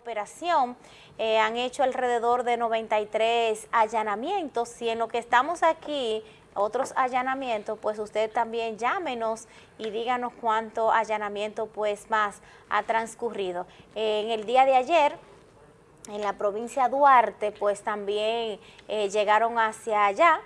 operación. Eh, han hecho alrededor de 93 allanamientos y en lo que estamos aquí, otros allanamientos, pues usted también llámenos y díganos cuánto allanamiento pues más ha transcurrido. en el día de ayer, en la provincia de Duarte, pues también eh, llegaron hacia allá,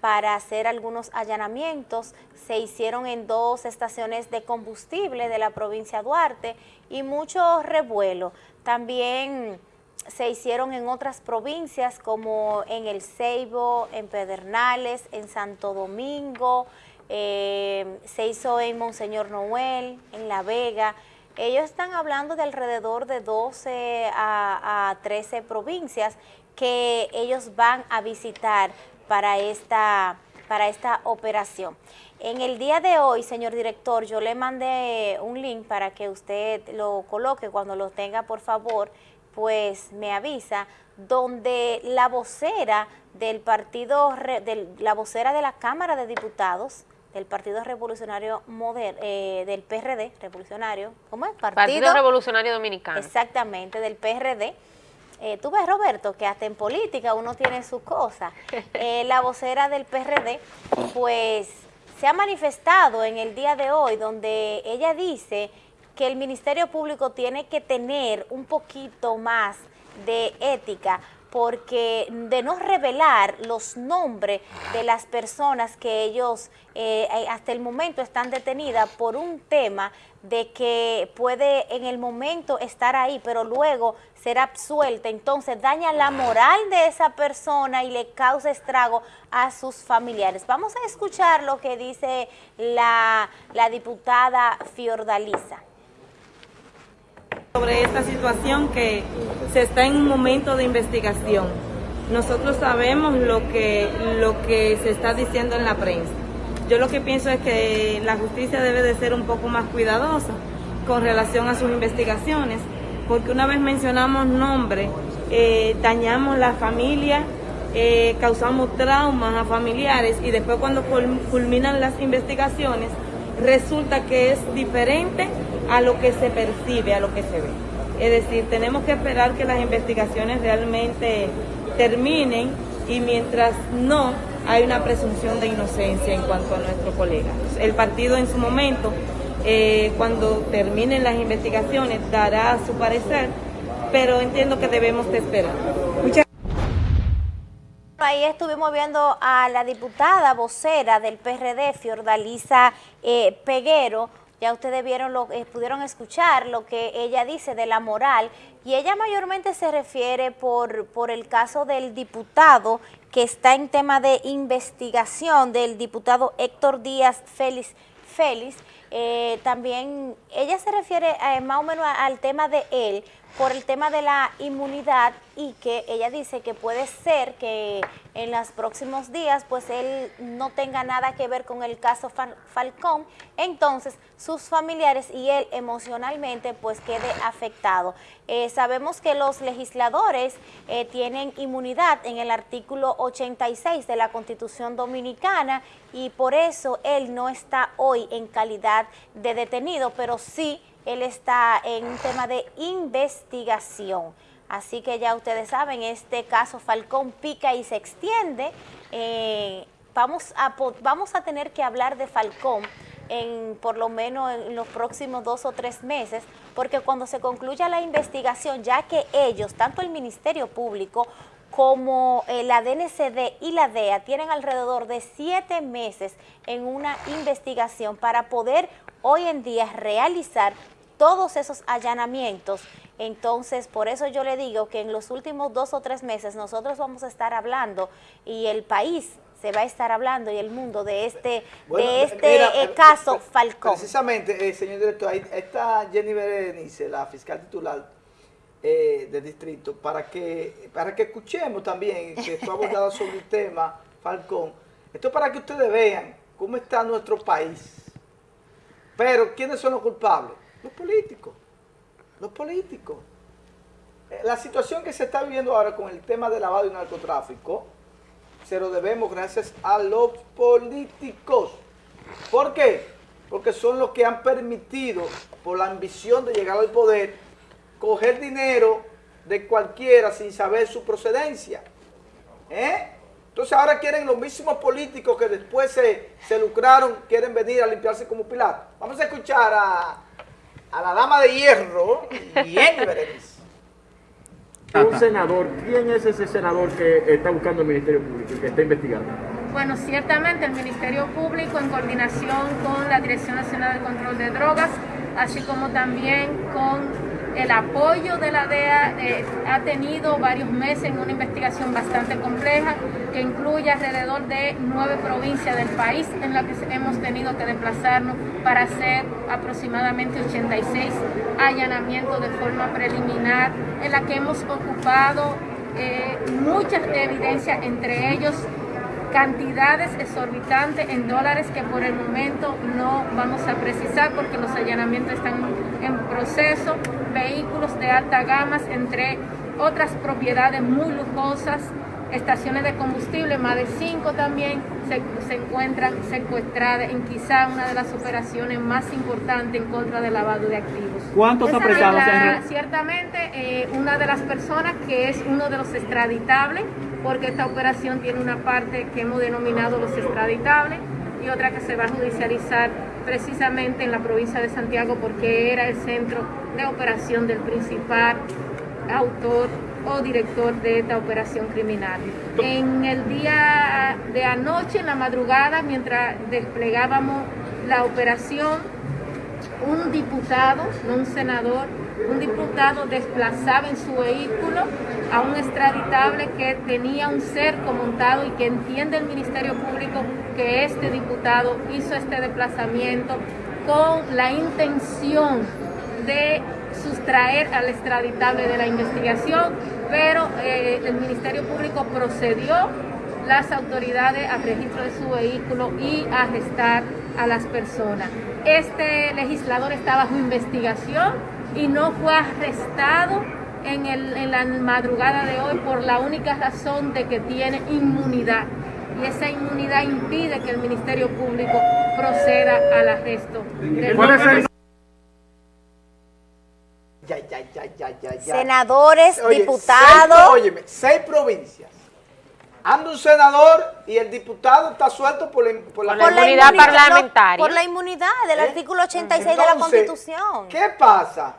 para hacer algunos allanamientos. Se hicieron en dos estaciones de combustible de la provincia de Duarte y mucho revuelo. También se hicieron en otras provincias como en El Ceibo, en Pedernales, en Santo Domingo, eh, se hizo en Monseñor Noel, en La Vega. Ellos están hablando de alrededor de 12 a, a 13 provincias que ellos van a visitar para esta, para esta operación. En el día de hoy, señor director, yo le mandé un link para que usted lo coloque, cuando lo tenga, por favor, pues me avisa, donde la vocera del partido, la vocera de la Cámara de Diputados, del Partido Revolucionario Moderno, eh, del PRD, revolucionario, ¿cómo es? Partido Revolucionario Dominicano. Exactamente, del PRD, eh, tú ves, Roberto, que hasta en política uno tiene su cosa. Eh, la vocera del PRD, pues, se ha manifestado en el día de hoy, donde ella dice que el Ministerio Público tiene que tener un poquito más de ética porque de no revelar los nombres de las personas que ellos eh, hasta el momento están detenidas por un tema de que puede en el momento estar ahí, pero luego ser absuelta, entonces daña la moral de esa persona y le causa estrago a sus familiares. Vamos a escuchar lo que dice la, la diputada Fiordalisa. Sobre esta situación que se está en un momento de investigación. Nosotros sabemos lo que, lo que se está diciendo en la prensa. Yo lo que pienso es que la justicia debe de ser un poco más cuidadosa con relación a sus investigaciones, porque una vez mencionamos nombre, eh, dañamos la familia, eh, causamos traumas a familiares y después cuando culminan las investigaciones resulta que es diferente a lo que se percibe, a lo que se ve. Es decir, tenemos que esperar que las investigaciones realmente terminen y mientras no, hay una presunción de inocencia en cuanto a nuestro colega. El partido en su momento, eh, cuando terminen las investigaciones, dará su parecer, pero entiendo que debemos de esperar. Ahí estuvimos viendo a la diputada vocera del PRD, Fiordalisa eh, Peguero, ya ustedes vieron lo, eh, pudieron escuchar lo que ella dice de la moral y ella mayormente se refiere por, por el caso del diputado que está en tema de investigación del diputado Héctor Díaz Félix, Félix. Eh, también ella se refiere eh, más o menos al tema de él por el tema de la inmunidad y que ella dice que puede ser que en los próximos días pues él no tenga nada que ver con el caso Falcón, entonces sus familiares y él emocionalmente pues quede afectado. Eh, sabemos que los legisladores tienen inmunidad en el artículo 86 de la Constitución Dominicana y por eso él no está hoy en calidad de detenido, pero sí él está en un tema de investigación. Así que ya ustedes saben, este caso Falcón pica y se extiende. Eh, vamos, a, vamos a tener que hablar de Falcón en por lo menos en los próximos dos o tres meses, porque cuando se concluya la investigación, ya que ellos, tanto el Ministerio Público como eh, la DNCD y la DEA tienen alrededor de siete meses en una investigación para poder hoy en día realizar todos esos allanamientos. Entonces, por eso yo le digo que en los últimos dos o tres meses nosotros vamos a estar hablando y el país se va a estar hablando y el mundo de este de este eh, eh, caso Falcón. Precisamente, señor director, está Jenny Berenice, la fiscal titular eh, de distrito para que para que escuchemos también que fue abordado sobre el tema Falcón. Esto es para que ustedes vean cómo está nuestro país. Pero, ¿quiénes son los culpables? Los políticos. Los políticos. Eh, la situación que se está viviendo ahora con el tema del lavado y narcotráfico, se lo debemos gracias a los políticos. ¿Por qué? Porque son los que han permitido, por la ambición de llegar al poder, coger dinero de cualquiera sin saber su procedencia. ¿Eh? Entonces ahora quieren los mismos políticos que después se, se lucraron, quieren venir a limpiarse como Pilato. Vamos a escuchar a, a la dama de hierro, bien Berenice. Un senador, ¿quién es ese senador que está buscando el Ministerio Público y que está investigando? Bueno, ciertamente el Ministerio Público en coordinación con la Dirección Nacional de Control de Drogas, así como también con el apoyo de la DEA, eh, ha tenido varios meses en una investigación bastante compleja que incluye alrededor de nueve provincias del país en las que hemos tenido que desplazarnos para hacer aproximadamente 86 allanamientos de forma preliminar, en la que hemos ocupado eh, muchas evidencias, entre ellos cantidades exorbitantes en dólares que por el momento no vamos a precisar porque los allanamientos están en proceso, vehículos de alta gama, entre otras propiedades muy lujosas, estaciones de combustible, más de cinco también se, se, encuentran secuestradas en quizá una de las operaciones más importantes en contra del lavado de activos. ¿Cuántos apresados? Ciertamente, eh, una de las personas que es uno de los extraditables, porque esta operación tiene una parte que hemos denominado los extraditables y otra que se va a judicializar precisamente en la provincia de Santiago porque era el centro de operación del principal autor o director de esta operación criminal. En el día de anoche, en la madrugada, mientras desplegábamos la operación, un diputado, no un senador, un diputado desplazaba en su vehículo a un extraditable que tenía un cerco montado y que entiende el Ministerio Público que este diputado hizo este desplazamiento con la intención de sustraer al extraditable de la investigación, pero eh, el Ministerio Público procedió las autoridades al registro de su vehículo y a arrestar a las personas. Este legislador está bajo investigación y no fue arrestado en, la madrugada de hoy por la única razón de que tiene inmunidad. Y esa inmunidad impide que el Ministerio Público proceda al arresto. Del Ya, ya, ya, ya. Senadores, Oye, diputados. Seis, óyeme, seis provincias. Anda un senador y el diputado está suelto por la, por la, Por la inmunidad parlamentaria. Por la inmunidad del ¿Eh? artículo 86 de la Constitución. ¿Qué pasa?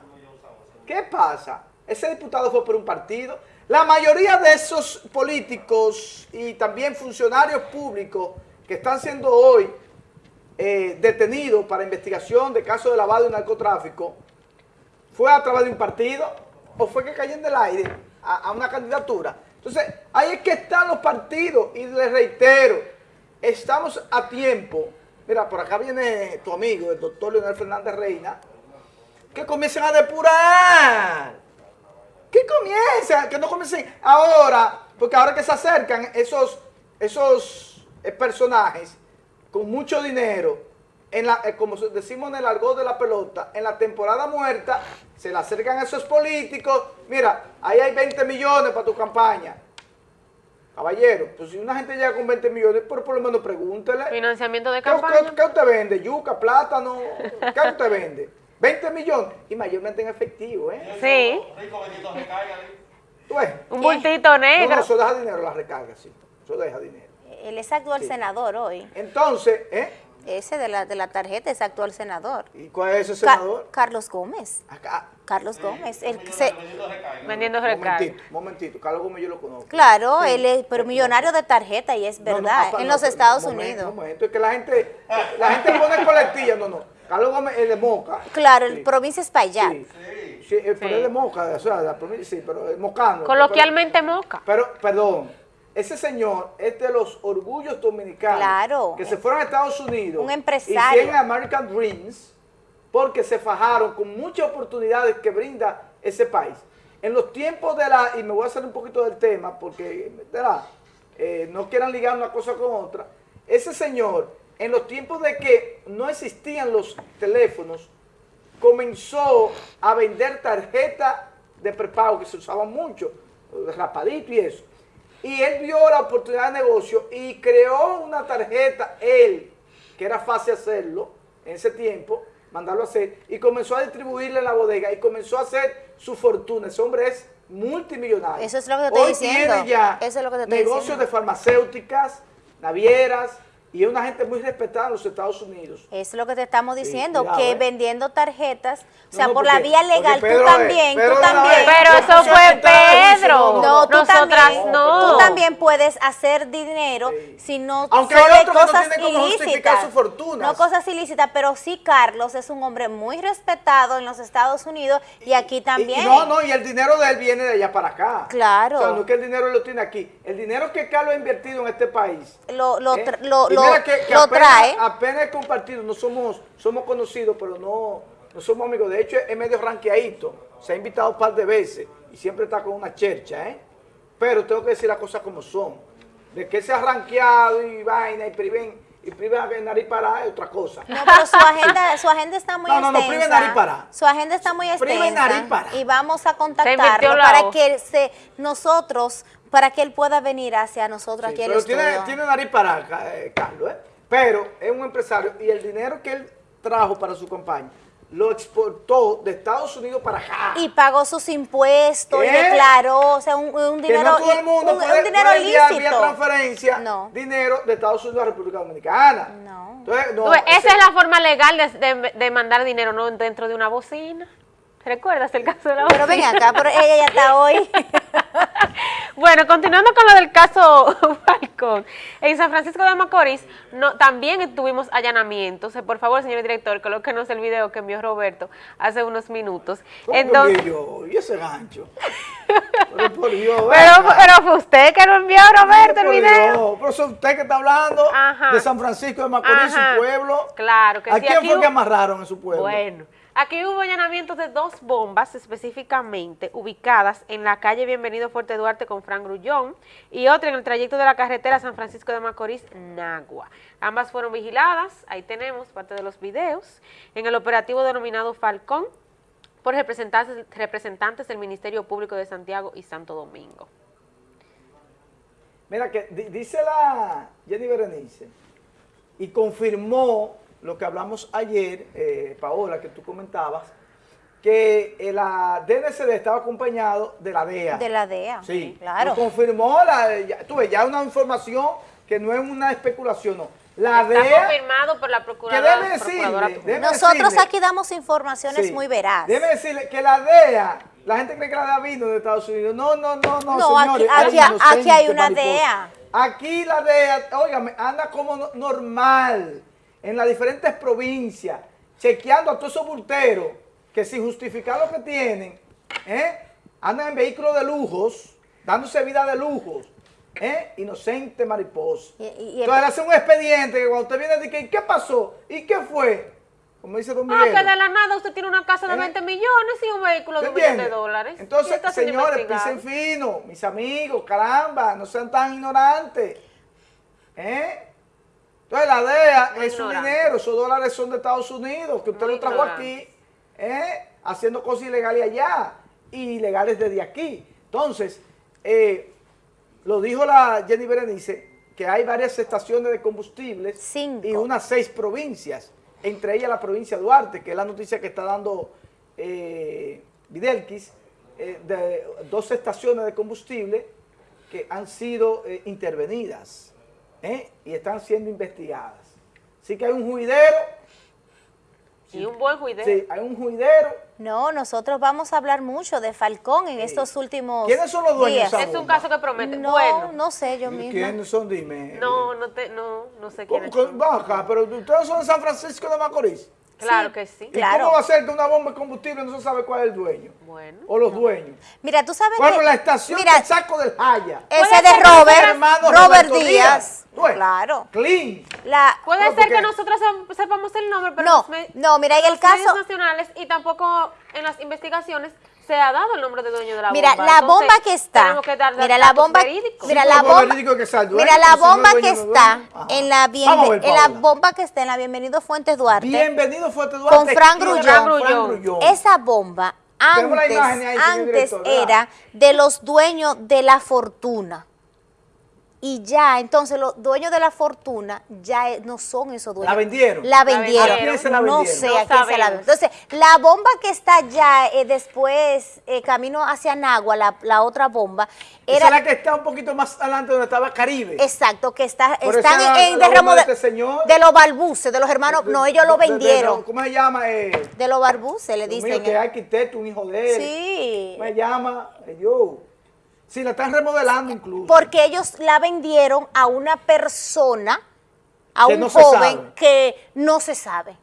¿Qué pasa? Ese diputado fue por un partido. La mayoría de esos políticos y también funcionarios públicos que están siendo hoy eh, detenidos para investigación de casos de lavado y narcotráfico, ¿fue a través de un partido o fue que cayeron del aire a, a una candidatura? Entonces, ahí es que están los partidos y les reitero, estamos a tiempo. Mira, por acá viene tu amigo, el doctor Leonel Fernández Reina, que comiencen a depurar. Que comiencen, que no comiencen ahora, porque ahora que se acercan esos, esos eh, personajes con mucho dinero, en la, eh, como decimos en el argot de la pelota, en la temporada muerta, se le acercan a esos políticos, mira, ahí hay 20 millones para tu campaña. Caballero, pues si una gente llega con 20 millones, por, por lo menos pregúntele. Financiamiento de ¿Qué, campaña. qué- qué usted vende? ¿Yuca, plátano? ¿Qué usted vende? 20 millones y mayormente en efectivo, ¿eh? Sí, ¿Tú ves? un bultito No, negro. no, eso deja dinero, la recarga, sí. Eso deja dinero. Él es actual Sí. senador hoy. Entonces, ¿eh? Ese de la, de la tarjeta es actual senador. ¿Y cuál es ese Ca- senador? Carlos Gómez. Acá. Carlos Gómez. El que se, Vendiendo recarga. Momentito, momentito. Carlos Gómez yo lo conozco. claro, él es pero millonario de tarjeta y es No, no, verdad, en no, los Estados momento, Unidos. momento, es que la gente, la gente pone colectilla, no, no. Carlos Gómez es de Moca. Claro, Sí. el provincia es para allá. Sí, sí, pero Sí. es de Moca, o sea, la provincia, sí, pero es mocano. Coloquialmente moca. Pero, perdón, ese señor es de los orgullos dominicanos. Claro. Que se fueron a Estados Unidos. Un empresario. Hicieron American Dreams porque se fajaron con muchas oportunidades que brinda ese país. En los tiempos de la, y me voy a hacer un poquito del tema porque. Eh, no quieran ligar una cosa con otra. Ese señor, en los tiempos de que no existían los teléfonos, comenzó a vender tarjetas de prepago que se usaban mucho, rapadito y eso. Y él vio la oportunidad de negocio y creó una tarjeta, él, que era fácil hacerlo en ese tiempo, mandarlo a hacer, y comenzó a distribuirla en la bodega y comenzó a hacer su fortuna. Ese hombre es multimillonarios. Eso es lo que te estoy Hoy diciendo. tiene ya Eso es lo que te estoy negocios diciendo. de farmacéuticas, navieras, y es una gente muy respetada en los Estados Unidos. Es lo que te estamos Sí, diciendo, cuidado, que eh. vendiendo tarjetas, o sea, No, no, por la vía legal, Pedro tú es- también, tú también. vez. Pero eso fue Pedro. No, tú también, no. Tú también puedes hacer dinero Sí. si no Aunque son hay otros que no cosas tienen cómo justificar ilícitas. sus fortunas. No cosas ilícitas, pero sí Carlos es un hombre muy respetado en los Estados Unidos y aquí también. y no, no, y el dinero de él viene de allá para acá. Claro. O sea, no es que el dinero lo tiene aquí. El dinero que Carlos ha invertido en este país. Lo, lo, ¿eh? lo, lo- que- que lo apenas- trae. Apenas he compartido, no somos, somos conocidos, pero no, no somos amigos. De hecho, es medio ranqueadito. Se ha invitado un par de veces y siempre está con una chercha, ¿eh? Pero tengo que decir las cosas como son. De que se ha ranqueado y vaina y priven, y priven en nariz para es otra cosa. No, pero su agenda, su agenda está muy No, no, no, extensa. prive nariz para. Su agenda está muy Prive extensa. nariz para. Y vamos a contactarlo para que se, nosotros, para que él pueda venir hacia nosotros Sí, aquí pero estudio. tiene, tiene nariz para ca- eh, Carlos, ¿eh? Pero es un empresario y el dinero que él trajo para su campaña lo exportó de Estados Unidos para acá. Y pagó sus impuestos y ¿Eh? declaró, o sea, un, un que dinero, no todo el mundo un, puede, un dinero puede enviar vía lícito. transferencia No. dinero de Estados Unidos a República Dominicana. No. Entonces, no, ves, Esa es la forma legal de, de- de mandar dinero, no dentro de una bocina. ¿Recuerdas el caso de la Pero bocina? ven acá, pero ella ya está hoy. Bueno, continuando con lo del caso En San Francisco de Macorís no, también tuvimos allanamientos. Por favor, señor director, colóquenos el video que envió Roberto hace unos minutos. ¿Cómo que Entonces, yo? ¿Y ese gancho? pero por Dios, pero, fue usted que lo envió, Roberto, el video. Dios, Pero es usted que está hablando Ajá. de San Francisco de Macorís, Ajá. su pueblo. Claro que ¿A sí, quién aquí fue que hubo- amarraron en su pueblo? Bueno, aquí hubo allanamientos de dos bombas específicamente ubicadas en la calle Bienvenido Fuerte Duarte con Fran Grullón y otra en el trayecto de la carretera San Francisco de Macorís, Nagua. Ambas fueron vigiladas, ahí tenemos parte de los videos, en el operativo denominado Falcón por representantes, representantes del Ministerio Público de Santiago y Santo Domingo. Mira que di- dice la Jenny Berenice y confirmó lo que hablamos ayer, eh, Paola, que tú comentabas, que la DNCD estaba acompañado de la DEA. De la DEA. Sí, Claro. Lo confirmó, la, ya, tú ves, ya una información que no es una especulación, no. La Está DEA, confirmado por la que Procuradora, debe procuradora decirle, Tucumán. debe Nosotros decirle- aquí damos informaciones Sí. muy veraz. Debe decirle que la DEA, la gente cree que la DEA vino de Estados Unidos. No, no, no, no, No, aquí- señores. aquí- hay inocente, aquí hay una mariposa. DEA. Aquí la DEA, óigame, anda como no- normal en las diferentes provincias, chequeando a todos esos bulteros que sin justificar lo que tienen, ¿eh? andan en vehículos de lujos, dándose vida de lujos. ¿Eh? Inocente mariposa. Y- y- y- Entonces hace un expediente que cuando usted viene dice, ¿y qué pasó? ¿Y qué fue? Como dice Don Ah, Miguel. que de la nada usted tiene una casa de ¿Eh? 20 millones y un vehículo de ¿Te un millón de dólares. Entonces, señores, pisen fino, mis amigos, caramba, no sean tan ignorantes. ¿Eh? Entonces, la DEA Muy es su dinero, esos dólares son de Estados Unidos, que usted Muy lo trajo ignorante. aquí, ¿eh? haciendo cosas ilegales allá y ilegales desde aquí. Entonces, eh, lo dijo la Jenny Berenice, que hay varias estaciones de combustibles Cinco. y unas seis provincias, entre ellas la provincia de Duarte, que es la noticia que está dando eh, Videlquis, eh, de dos estaciones de combustible que han sido eh, intervenidas ¿eh? y están siendo investigadas. Así que hay un juidero, Y un buen juidero. sí, hay un juidero. No, nosotros vamos a hablar mucho de Falcón en estos últimos ¿Quiénes son los dueños de días. Es un caso que promete. No, bueno, no sé, yo misma. ¿Quiénes son? Dime. no, no, te, no, no sé ¿Cómo, quiénes son. acá, pero ustedes son de San Francisco de Macorís. Claro Sí. que sí. ¿Y Claro. cómo va a ser que una bomba de combustible no se sabe cuál es el dueño? Bueno. O los dueños. Mira, tú sabes Bueno, que... la estación Mira, del saco del Jaya. ese de Robert, Robert Díaz. Claro. Clean. La, Puede No, ser porque- que nosotros sep- sepamos el nombre, pero No, los no, mira, en el los caso- nacionales y tampoco en las investigaciones se ha dado el nombre de dueño de la Mira, bomba. la Entonces, bomba que está, que dar mira la bomba, verídicos. mira Sí, la bomba, que dueño, mira la bomba que está en la bien- ver, en la bomba que está en la Bienvenido Fuentes Duarte, Bienvenido Fuerte Duarte. Con Fran Grullón. Fran Grullón. esa bomba la antes, era de los dueños de la fortuna. Y ya, entonces los dueños de la fortuna ya eh, no son esos dueños. ¿La vendieron? La ¿A vendieron. quién se la No vendieron? sé No a quién se la vendieron. Entonces, la bomba que está ya eh, después, eh, camino hacia Nagua, la, la otra bomba, Esa era... es la que está un poquito más adelante donde estaba Caribe. Exacto, que está, Por están esa en la derramo de, este señor. de los balbuces, de los hermanos, no, ellos lo De- de- de- vendieron. ¿Cómo se llama? Eh, De los balbuces, le dicen. mío, que es arquitecto, un hijo de él. Sí. ¿Cómo se llama? Eh, Yo. Sí, la están remodelando incluso. Porque ellos la vendieron a una persona, a Que un no joven que no se sabe.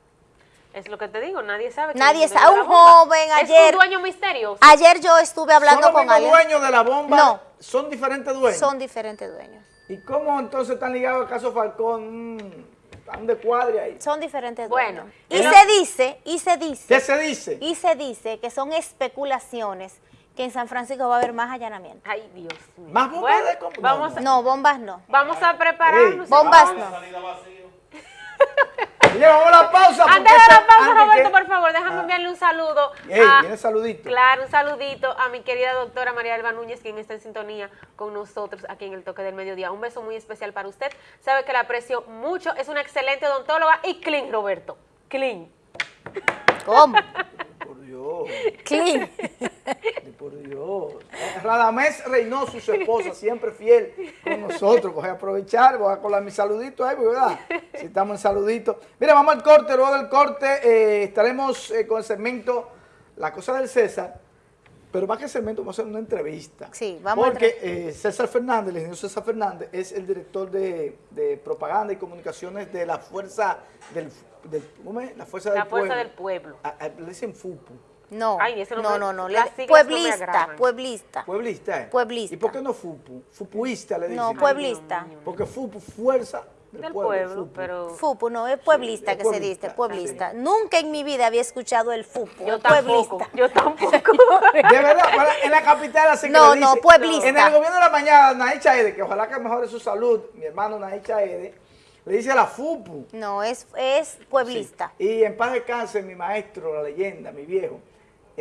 Es lo que te digo, nadie sabe. Nadie es sabe. de Un joven Es ayer- un dueño misterioso. Ayer yo estuve ¿Son hablando los con alguien. dueños de la bomba? No. ¿Son diferentes dueños? Son diferentes dueños. ¿Y cómo entonces están ligados al caso Falcón? Mm, Están de cuadre ahí. Son diferentes Bueno, dueños. Y ella- se dice, y se ¿Qué dice, se dice? y se dice que son especulaciones que en San Francisco va a haber más allanamientos. Ay, Dios mío. ¿Más bombas Bueno, de comp- vamos, a- No, bombas no. vamos a prepararnos. Bombas no. Oye, vamos a la pausa. Antes de la pausa, Roberto, que- por favor, déjame Ah. enviarle un saludo. Ey, a- saludito. Claro, un saludito a mi querida doctora María Elba Núñez, quien está en sintonía con nosotros aquí en el Toque del Mediodía. Un beso muy especial para usted. Sabe que la aprecio mucho. Es una excelente odontóloga y clean, Roberto. Clean. ¿Cómo? Dios, por Dios. Radamés Reynoso, su esposa, siempre fiel con nosotros. Voy a aprovechar, voy a colar mi saludito ahí, ¿verdad? Si estamos en saludito. Mira, vamos al corte, luego del corte eh, estaremos eh, con el segmento La Cosa del César. Pero más que el segmento, vamos a hacer una entrevista. Sí, vamos a Porque eh, César Fernández, el ingeniero César Fernández, es el director de, de propaganda y comunicaciones de la Fuerza del, del ¿cómo es? La Fuerza La del Fuerza Pueblo. del Pueblo. Ah, ah, le dicen FUPU. No, Ay, ese no, no, no. las no me Pueblista, pueblista. Pueblista, ¿eh? Pueblista. ¿Y por qué no FUPU? Fupuista le dicen. No, Ay, pueblista. Porque FUPU, Fuerza del, Del Pueblo. pueblo, FUPU. pero... Fupu, no, es pueblista que se dice, pueblista. Nunca en mi vida había escuchado el Fupu, Yo tampoco, pueblista. yo tampoco. De verdad, para- en la capital así que No, le no, dicen. pueblista. En el gobierno de la mañana, Naí Chaede, que ojalá que mejore su salud, mi hermano Naí Chaede, le dice a la FUPU. No, es, es pueblista. Sí. Y en paz descanse mi maestro, la leyenda, mi viejo,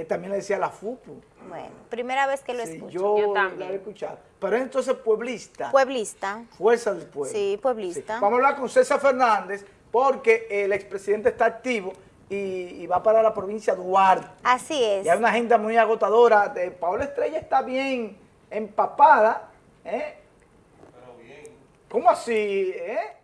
él también le decía a la FUPU. Bueno, primera vez que lo Sí, escucho. yo, Yo la también. he escuchado. Pero es entonces pueblista. Pueblista. Fuerza del pueblo. Sí, pueblista. Sí. Vamos a hablar con César Fernández porque el expresidente está activo y, y va para la provincia de Duarte. Así es. Y hay una agenda muy agotadora. De, Paola Estrella está bien empapada. ¿eh? ¿Cómo así? eh?